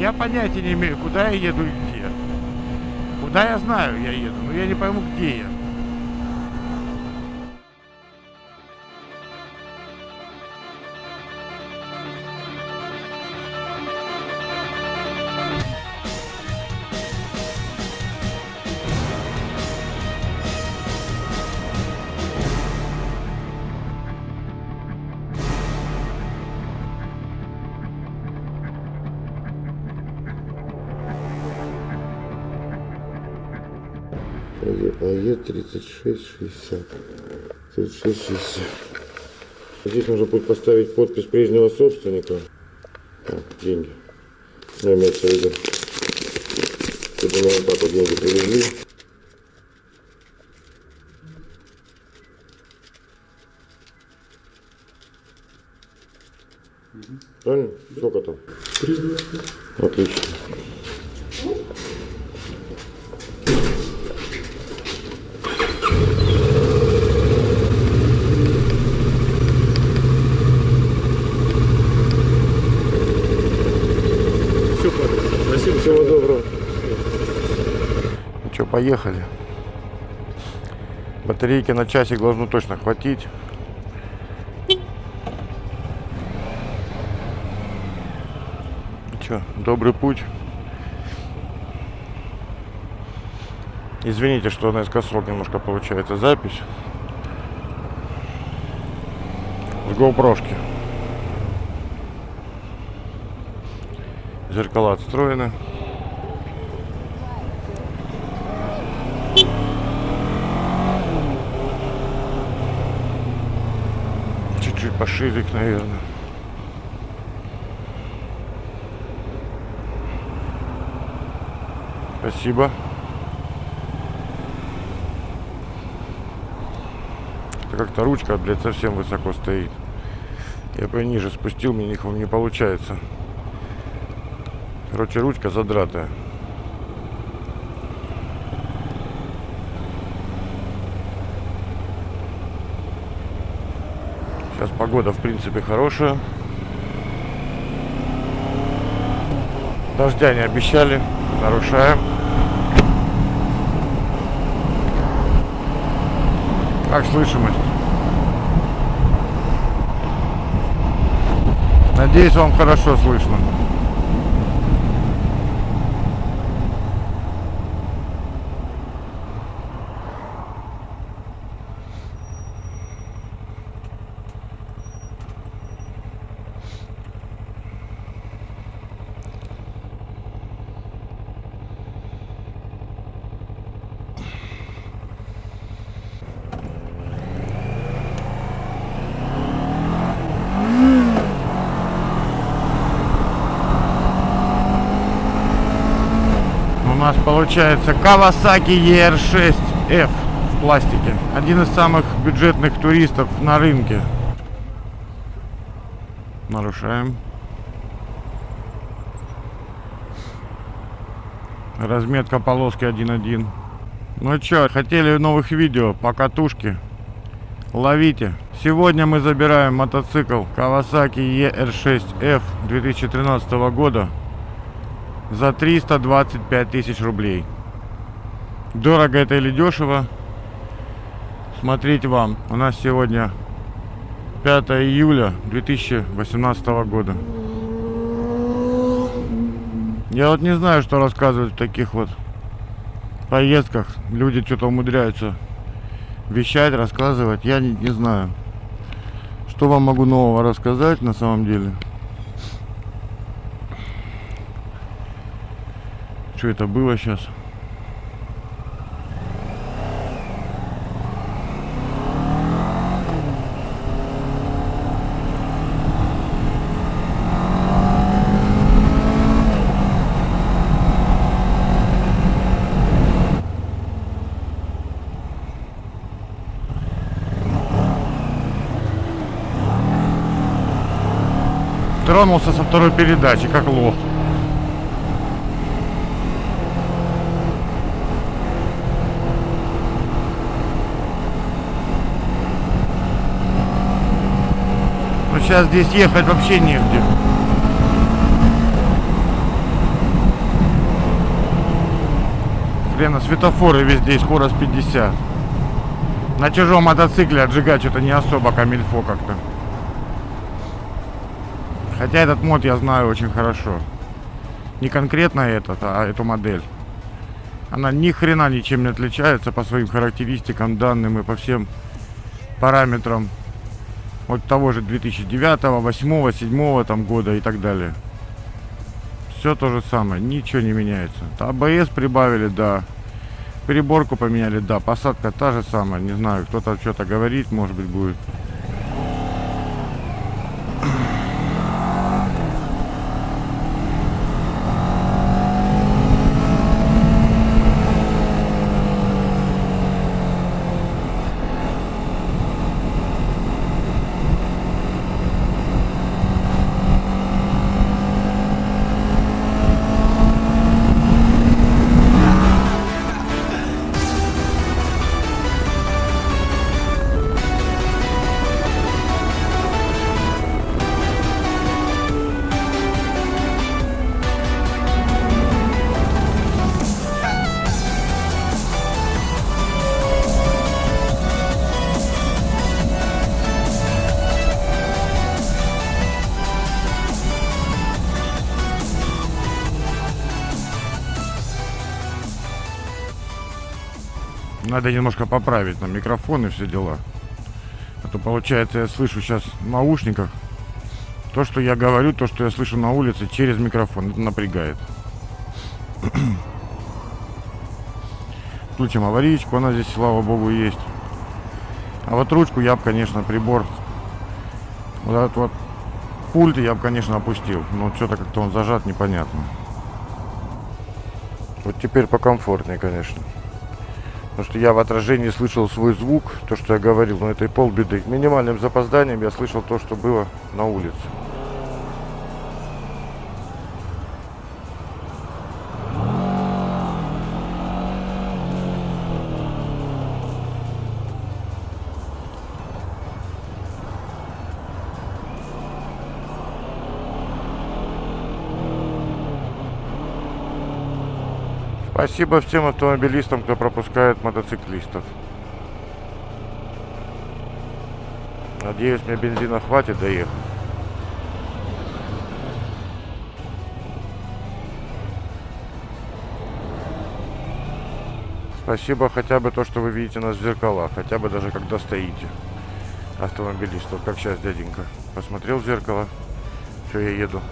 Я понятия не имею, куда я еду и где. Куда я знаю, я еду, но я не пойму, где я. АЕ 3660. 3660. Здесь нужно будет поставить подпись прежнего собственника. Так, деньги. Ну, имеется в виду. Чтобы моему папу деньги привезли. Правильно? Сколько там? 325. Отлично. Все, Павел. Спасибо. Всего доброго. Ну что, поехали. Батарейки на часик должно точно хватить. Че, добрый путь. Извините, что наискосок немножко получается запись. С GoPro-шки. Зеркала отстроены. Их, наверное. Спасибо. Это как-то ручка, блядь, совсем высоко стоит. Я бы ниже спустил, мне не, не получается. Короче, ручка задратая. Сейчас погода, в принципе, хорошая. Дождя не обещали. Нарушаем. Как слышимость? Надеюсь, вам хорошо слышно. У нас получается Kawasaki ER6F в пластике. Один из самых бюджетных туристов на рынке. Нарушаем. Разметка полоски 1.1. Ну чё, хотели новых видео по катушке? Ловите. Сегодня мы забираем мотоцикл Kawasaki ER6F 2013 года за 325 тысяч рублей. Дорого это или дешево? Смотрите вам. У нас сегодня 5 июля 2018 года. Я вот не знаю, что рассказывать в таких вот поездках. Люди что-то умудряются вещать, рассказывать. Я не, не знаю. Что вам могу нового рассказать на самом деле? Что это было сейчас? Тронулся со второй передачи, как лох. Сейчас здесь ехать вообще негде. Блин, а светофоры везде, скорость 50. На чужом мотоцикле отжигать что-то не особо а камильфо как-то. Хотя этот мод я знаю очень хорошо. Не конкретно этот, а эту модель. Она ни хрена ничем не отличается по своим характеристикам, данным и по всем параметрам от того же 2009, 2008, 2007 там года и так далее. Все то же самое, ничего не меняется. АБС прибавили, да. Переборку поменяли, да. Посадка та же самая. Не знаю, кто-то что-то говорит, может быть, будет. Надо немножко поправить на микрофон и все дела. А то получается я слышу сейчас в наушниках то, что я говорю, то, что я слышу на улице через микрофон. Это напрягает. Включим аварийку, она здесь, слава богу, есть. А вот ручку я бы, конечно, прибор, вот этот вот пульт я бы, конечно, опустил. Но что-то как-то он зажат, непонятно. Вот теперь покомфортнее, конечно. Потому что я в отражении слышал свой звук, то, что я говорил, но это и полбеды. Минимальным запозданием я слышал то, что было на улице. Спасибо всем автомобилистам, кто пропускает мотоциклистов. Надеюсь, мне бензина хватит доехать. Спасибо хотя бы то, что вы видите нас в зеркалах. Хотя бы даже когда стоите. Автомобилистов, как сейчас дяденька. Посмотрел в зеркало. Все, я еду.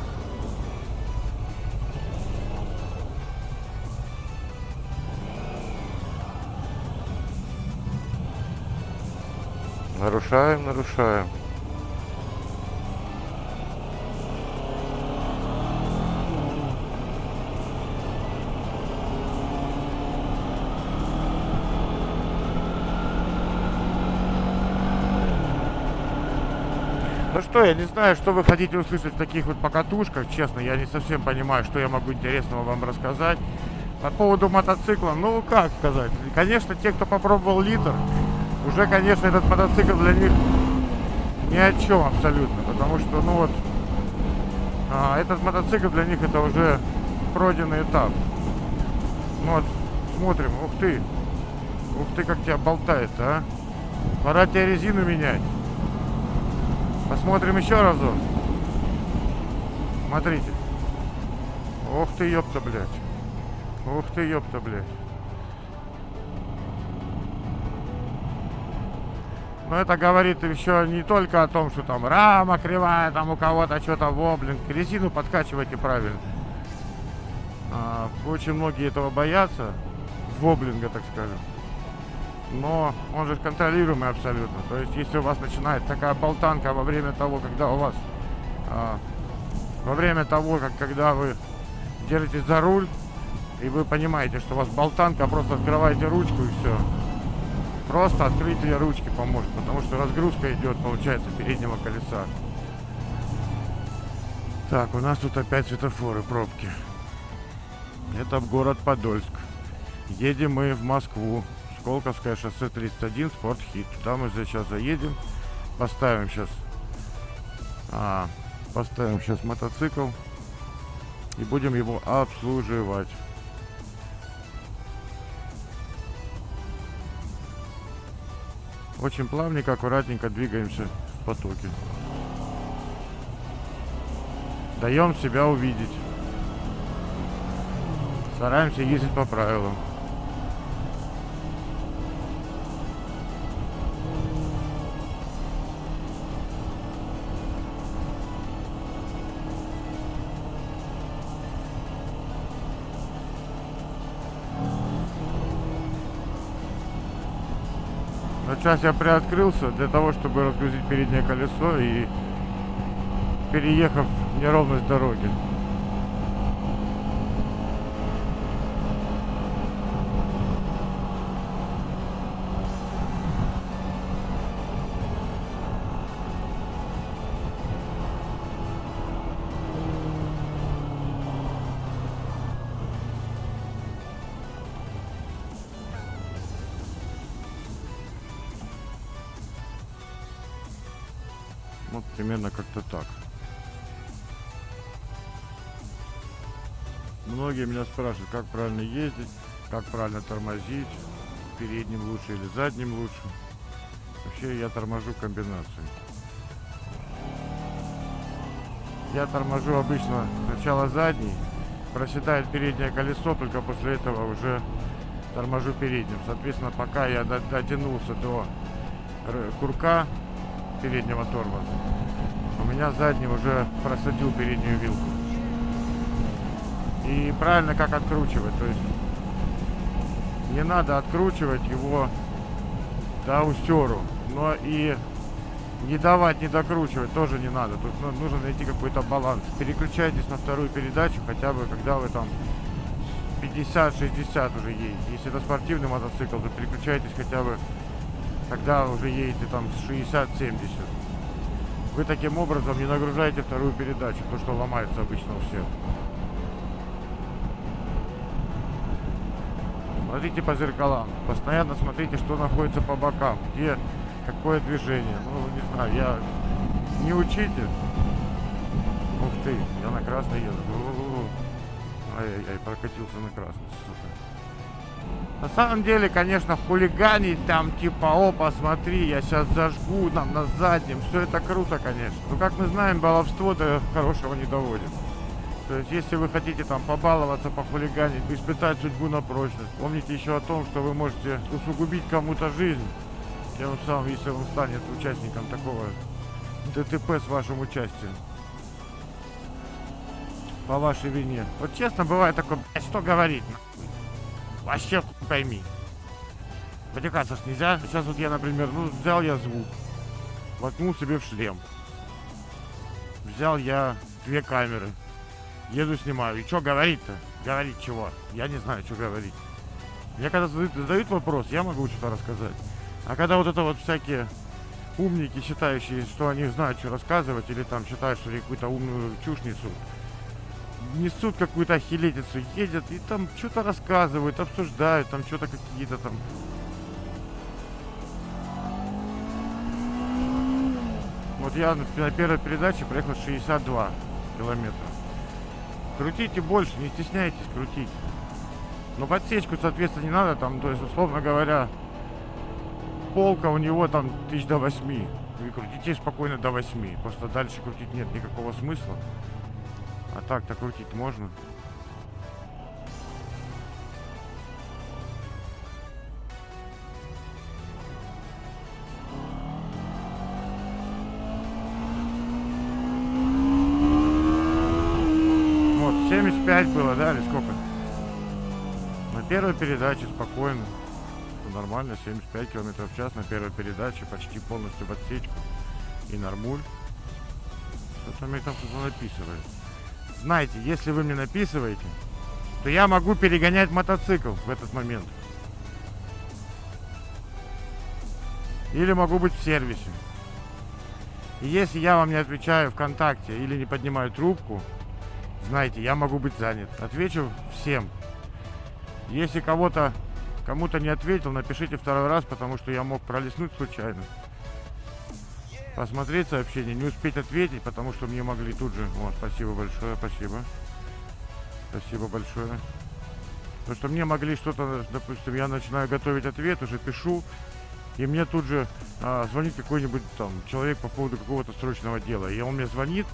Нарушаем, нарушаем. Ну что, я не знаю, что вы хотите услышать в таких вот покатушках, честно, я не совсем понимаю, что я могу интересного вам рассказать. По поводу мотоцикла, ну как сказать, конечно, те, кто попробовал литр, уже, конечно, этот мотоцикл для них ни о чем абсолютно, потому что, ну вот, а, этот мотоцикл для них это уже пройденный этап. Ну вот, смотрим, ух ты, ух ты, как тебя болтает, а? Пора тебе резину менять. Посмотрим еще разок. Смотрите. Ух ты, ёпта, блядь. Ух ты, ёпта, блядь. Но это говорит еще не только о том, что там рама кривая, там у кого-то что-то воблинг. Резину подкачивайте правильно. А, очень многие этого боятся. Воблинга, так скажем. Но он же контролируемый абсолютно. То есть, если у вас начинает такая болтанка во время того, когда у вас... А, во время того, как когда вы держитесь за руль, и вы понимаете, что у вас болтанка, просто открываете ручку и все. Просто открытие ручки поможет, потому что разгрузка идет, получается, переднего колеса. Так, у нас тут опять светофоры, пробки. Это город Подольск. Едем мы в Москву. Сколковское шоссе 31, Спортхит. Туда мы сейчас заедем. Поставим сейчас... А, поставим сейчас мотоцикл. И будем его обслуживать. Очень плавненько, аккуратненько двигаемся в потоке. Даем себя увидеть. Стараемся ездить по правилам. Сейчас я приоткрылся для того, чтобы разгрузить переднее колесо и переехав неровность дороги. Вот примерно как-то так. Многие меня спрашивают, как правильно ездить, как правильно тормозить, передним лучше или задним лучше. Вообще я торможу комбинацией. Я торможу обычно сначала задний, проседает переднее колесо, только после этого уже торможу передним. Соответственно, пока я до- дотянулся до курка переднего тормоза, у меня задний уже просадил переднюю вилку. И правильно как откручивать, то есть не надо откручивать его до устеру, но и не давать, не докручивать тоже не надо. Тут ну, нужно найти какой-то баланс. Переключайтесь на вторую передачу, хотя бы когда вы там 50-60 уже едете. Если это спортивный мотоцикл, то переключайтесь хотя бы, когда уже едете там с 60-70. Вы таким образом не нагружаете вторую передачу, то, что ломается обычно у всех. Смотрите по зеркалам. Постоянно смотрите, что находится по бокам. Где какое движение. Ну, не знаю, я не учитель. Ух ты, я на красный еду. Ай-яй-яй, прокатился на красный, сука. На самом деле, конечно, хулиганить там, типа, о, посмотри, я сейчас зажгу нам на заднем. Все это круто, конечно. Но, как мы знаем, баловство до хорошего не доводит. То есть, если вы хотите там побаловаться, похулиганить, испытать судьбу на прочность, помните еще о том, что вы можете усугубить кому-то жизнь, тем самым, если он станет участником такого ДТП с вашим участием. По вашей вине. Вот честно, бывает такое, «Блядь, что говорить? Вообще хуй пойми. Потекаться ж нельзя. Сейчас вот я, например, ну, взял я звук, воткнул себе в шлем. Взял я две камеры, еду снимаю. И что говорить-то? Говорить чего? Я не знаю, что говорить. Мне когда задают, задают вопрос, я могу что-то рассказать. А когда вот это вот всякие умники, считающие, что они знают, что рассказывать, или там считают, что какую-то умную чушь несут, несут какую-то ахилетицу, едят и там что-то рассказывают, обсуждают, там что-то какие-то там Вот я на первой передаче проехал 62 километра. Крутите больше, не стесняйтесь крутить. Но подсечку, соответственно, не надо там, то есть, условно говоря, полка у него там тысяч до 8. Вы крутите спокойно до 8. Просто дальше крутить нет никакого смысла. А так-то крутить можно. Вот, 75 было, да, или сколько? На первой передаче спокойно. Нормально, 75 километров в час на первой передаче, почти полностью в отсечку. И нормуль. Что-то мне там кто-то написывает. Знаете, если вы мне написываете, то я могу перегонять мотоцикл в этот момент. Или могу быть в сервисе. И если я вам не отвечаю ВКонтакте или не поднимаю трубку, знаете, я могу быть занят. Отвечу всем. Если кого-то, кому-то не ответил, напишите второй раз, потому что я мог пролистнуть случайно. Посмотреть сообщение, не успеть ответить, потому что мне могли тут же... Вот, спасибо большое, спасибо. Спасибо большое. Потому что мне могли что-то, допустим, я начинаю готовить ответ, уже пишу, и мне тут же а, звонит какой-нибудь там человек по поводу какого-то срочного дела. И он мне звонит,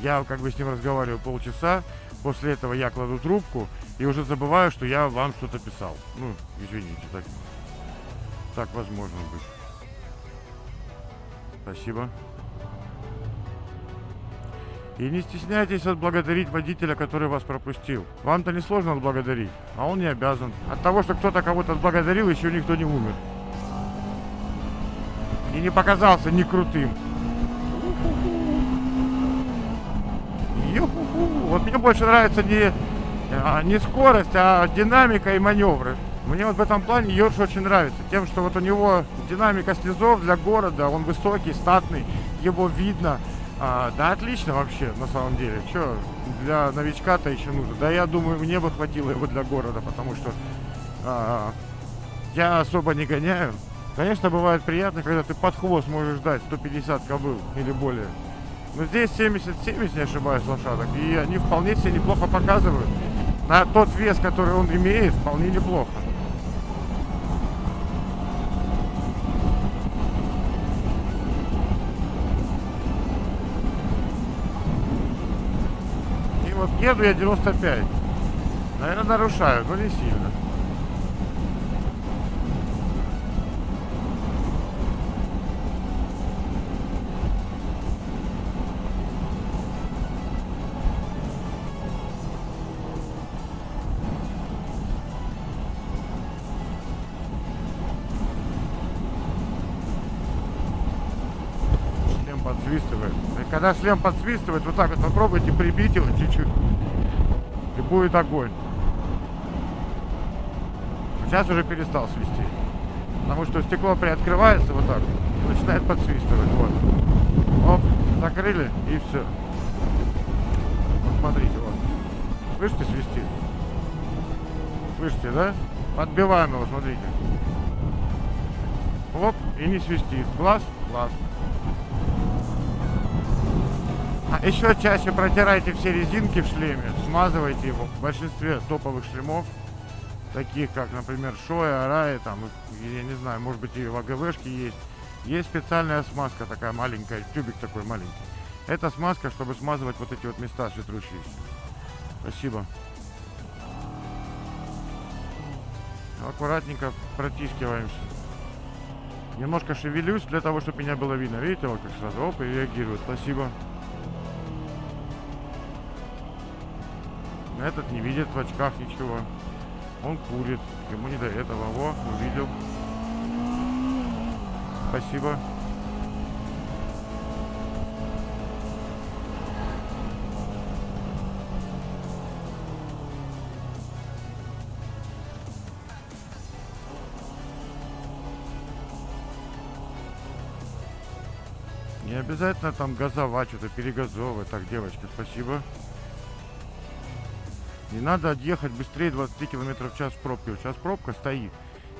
я как бы с ним разговариваю полчаса, после этого я кладу трубку и уже забываю, что я вам что-то писал. Ну, извините, так, так возможно быть. Спасибо. И не стесняйтесь отблагодарить водителя, который вас пропустил. Вам-то не сложно отблагодарить, а он не обязан. От того, что кто-то кого-то отблагодарил, еще никто не умер. И не показался не крутым. Вот мне больше нравится не, а, не скорость, а динамика и маневры. Мне вот в этом плане Йорш очень нравится. Тем, что вот у него динамика снизов для города, он высокий, статный, его видно. А, да отлично вообще, на самом деле. Че, для новичка-то еще нужно. Да я думаю, мне бы хватило его для города, потому что а, я особо не гоняю. Конечно, бывает приятно, когда ты под хвост можешь ждать 150 кобыл или более. Но здесь 70-70, не ошибаюсь, лошадок. И они вполне себе неплохо показывают. На тот вес, который он имеет, вполне неплохо. Вот еду я 95. Наверное, нарушаю, но не сильно. Когда шлем подсвистывает, вот так вот попробуйте прибить его чуть-чуть. И будет огонь. Сейчас уже перестал свисти. Потому что стекло приоткрывается вот так и начинает подсвистывать. Вот. Оп, закрыли и все. Вот смотрите, вот. Слышите, свистит? Слышите, да? Подбиваем его, смотрите. Оп, и не свистит. Глаз, глаз. А еще чаще протирайте все резинки в шлеме, смазывайте его. В большинстве топовых шлемов, таких как, например, Шоя, Араи, там, я не знаю, может быть и в АГВшке есть, есть специальная смазка такая маленькая, тюбик такой маленький. Это смазка, чтобы смазывать вот эти вот места светрущиеся. Спасибо. Аккуратненько протискиваемся. Немножко шевелюсь для того, чтобы меня было видно. Видите, вот как сразу оп, и реагирует. Спасибо. Этот не видит в очках ничего. Он курит. Ему не до этого. Во, увидел. Спасибо. Не обязательно там газовать, что-то перегазовывать. Так, девочки, спасибо. Не надо отъехать быстрее 20 километров в час в пробке. Вот сейчас пробка стоит.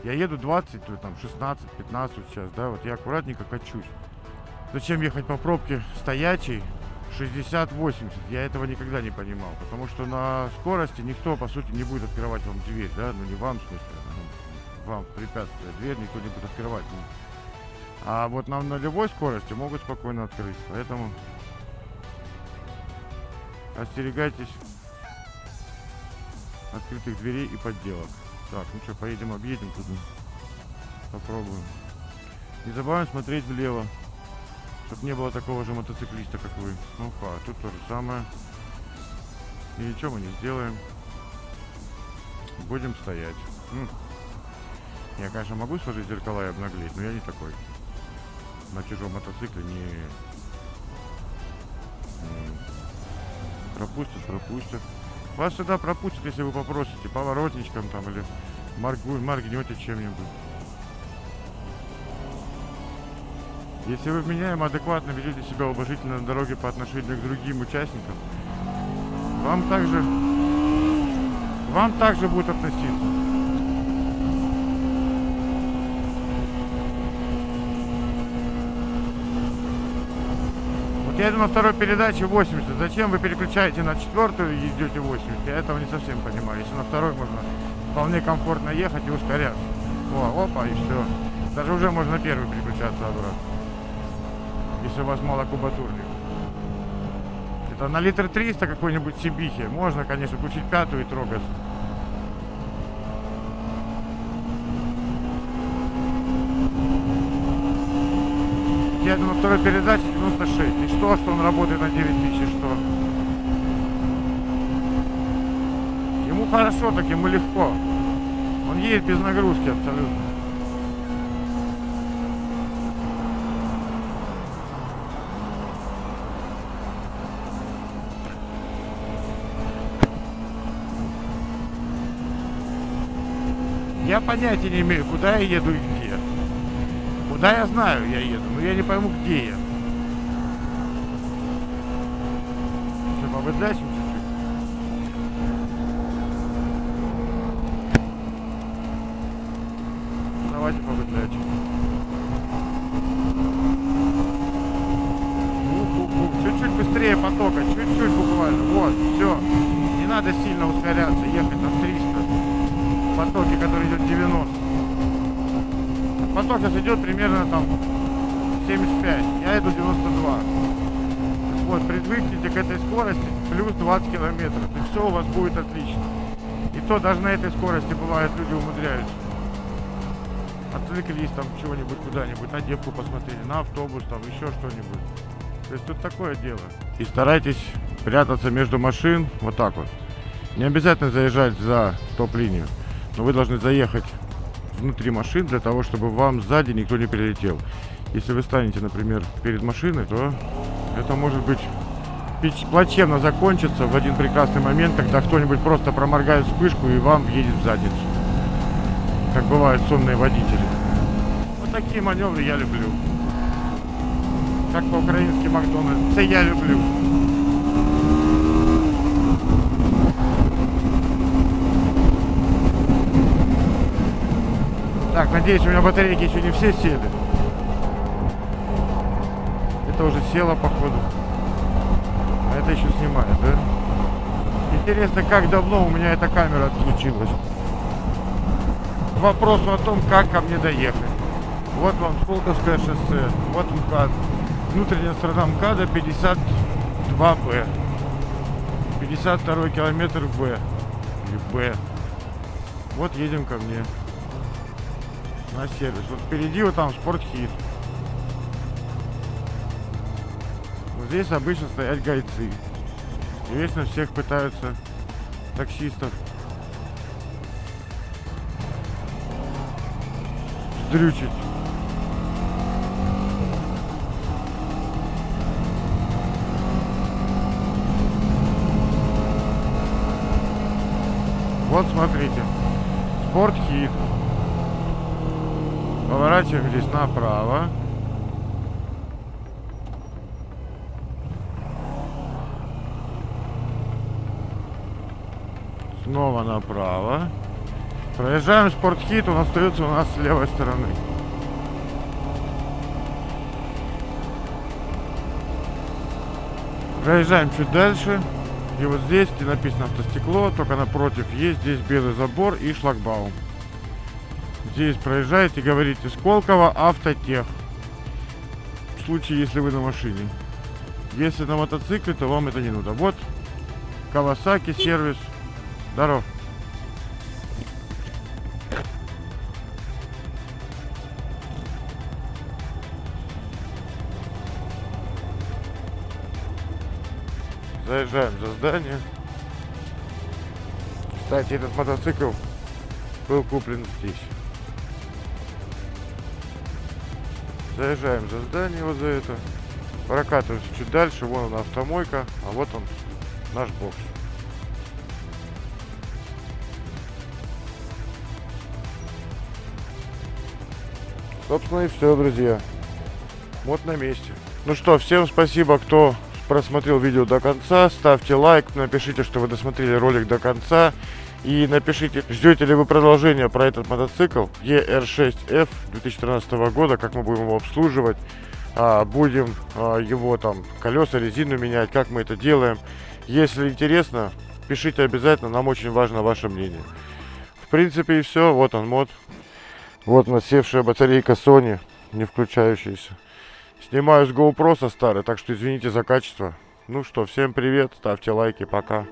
Я еду 20, то там 16, 15 сейчас, да, вот я аккуратненько качусь. Зачем ехать по пробке стоячей 60-80? Я этого никогда не понимал. Потому что на скорости никто, по сути, не будет открывать вам дверь, да, ну не вам, в смысле, ну, вам препятствие. Дверь никто не будет открывать. ну. А вот на нулевой скорости могут спокойно открыть. Поэтому остерегайтесь открытых дверей и подделок. Так, ну что, поедем, объедем туда. Попробуем. Не забываем смотреть влево, чтобы не было такого же мотоциклиста, как вы. Ну, а тут то же самое. И ничего мы не сделаем. Будем стоять. Ну, я, конечно, могу сложить зеркала и обнаглеть, но я не такой. На чужом мотоцикле не... м, Пропустят, пропустят. Вас сюда пропустят, если вы попросите поворотничком там или моргу, моргнете чем-нибудь. Если вы вменяемо, адекватно ведете себя уважительно на дороге по отношению к другим участникам, вам также, вам также будут относиться. Я на второй передаче 80. Зачем вы переключаете на четвертую и идете 80? Я этого не совсем понимаю. Если на второй можно вполне комфортно ехать и ускоряться. О, опа, и все. Даже уже можно первый переключаться обратно. Если у вас мало кубатурник. Это на литр 300 какой-нибудь Сибихи. Можно, конечно, включить пятую и трогаться. Я на второй передаче 96. И что, что он работает на 9000, и что? Ему хорошо, так ему легко. Он едет без нагрузки абсолютно. Я понятия не имею, куда я еду и где. Куда я знаю, я еду, но я не пойму, где я. Что, побыдляйся чуть-чуть? Давайте побыдляйте. Ух-ух-ух, Чуть-чуть быстрее потока, чуть-чуть буквально. Вот, все. Не надо сильно ускоряться, ехать на 300. В потоке, который идет 90. Поток сейчас идет примерно там 75. Я иду 92. Вот, привыкните к этой скорости, плюс 20 километров. И все у вас будет отлично. И то даже на этой скорости бывает люди умудряются. Отвлеклись там чего-нибудь куда-нибудь, на девку посмотрели, на автобус там, еще что-нибудь. То есть тут такое дело. И старайтесь прятаться между машин вот так вот. Не обязательно заезжать за стоп-линию, но вы должны заехать внутри машин для того, чтобы вам сзади никто не прилетел. Если вы станете, например, перед машиной, то это может быть плачевно закончится в один прекрасный момент, когда кто-нибудь просто проморгает вспышку и вам въедет в задницу. Как бывают сонные водители. Вот такие маневры я люблю. Как по-украински Макдональдс. Это я люблю. Так, надеюсь, у меня батарейки еще не все сели. Это уже село, походу. А это еще снимает, да? Интересно, как давно у меня эта камера отключилась. К вопросу о том, как ко мне доехать. Вот вам Сколковское шоссе, вот МКАД. Внутренняя сторона МКАДа 52Б. 52 километр В. Или Б. Вот едем ко мне на сервис. Вот впереди вот там спортхит. Вот здесь обычно стоят гайцы. И вечно всех пытаются таксистов сдрючить. Вот смотрите. Спортхит. Поворачиваем здесь направо. Снова направо. Проезжаем спортхит, он остается у нас с левой стороны. Проезжаем чуть дальше. И вот здесь, где написано автостекло, только напротив есть здесь белый забор и шлагбаум. Здесь проезжаете, говорите Сколково автотех. В случае, если вы на машине. Если на мотоцикле, то вам это не надо. Вот Кавасаки сервис. Здоров. Заезжаем за здание. Кстати, этот мотоцикл был куплен здесь. Заезжаем за здание вот за это. Прокатываемся чуть дальше. Вон она автомойка, а вот он наш бокс. Собственно и все, друзья. Вот на месте. Ну что, всем спасибо, кто просмотрел видео до конца. Ставьте лайк, напишите, что вы досмотрели ролик до конца. И напишите, ждете ли вы продолжения про этот мотоцикл ER6F 2013 года, как мы будем его обслуживать. А, будем а, его там колеса, резину менять, как мы это делаем. Если интересно, пишите обязательно, нам очень важно ваше мнение. В принципе и все, вот он мод. Вот насевшая батарейка Sony, не включающаяся. Снимаю с GoPro со старой, так что извините за качество. Ну что, всем привет, ставьте лайки, пока.